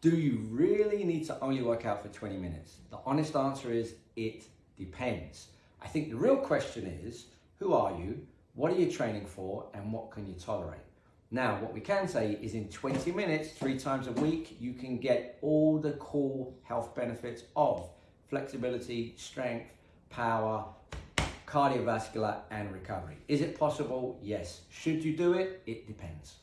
Do you really need to only work out for 20 minutes? The honest answer is it depends. I think the real question is who are you, what are you training for, and what can you tolerate? Now, what we can say is in 20 minutes, three times a week, you can get all the core health benefits of flexibility, strength, power, cardiovascular, and recovery. Is it possible? Yes. Should you do it? It depends.